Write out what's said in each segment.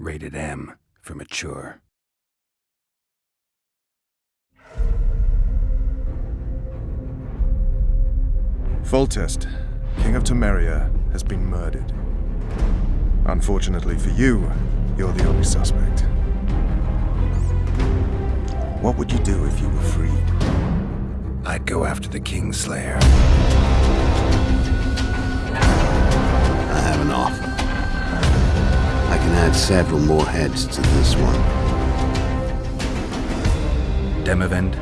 Rated M for mature. Foltest, King of Temeria, has been murdered. Unfortunately for you, you're the only suspect. What would you do if you were freed? I'd go after the Kingslayer. I can add several more heads to this one. Demavend,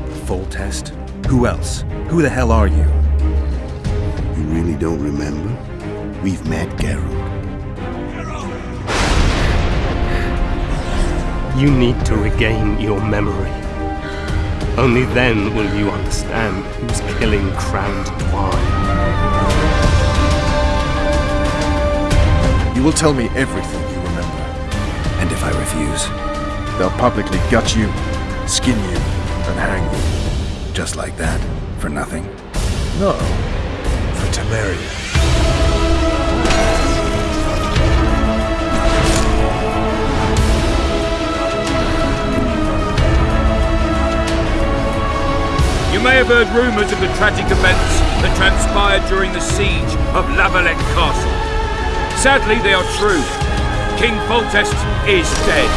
test. Who else? Who the hell are you? You really don't remember? We've met Geralt. You need to regain your memory. Only then will you understand who's killing Crowned Twine. You will tell me everything you remember. And if I refuse? They'll publicly gut you, skin you, and hang you. Just like that? For nothing? No. For Temeria. You may have heard rumours of the tragic events that transpired during the siege of La Valette Castle. Sadly, they are true. King Foltest is dead.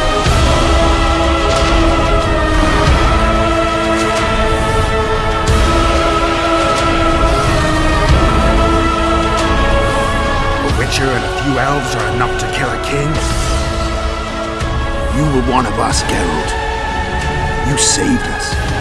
A witcher and a few elves are enough to kill a king? You were one of us, Geralt. You saved us.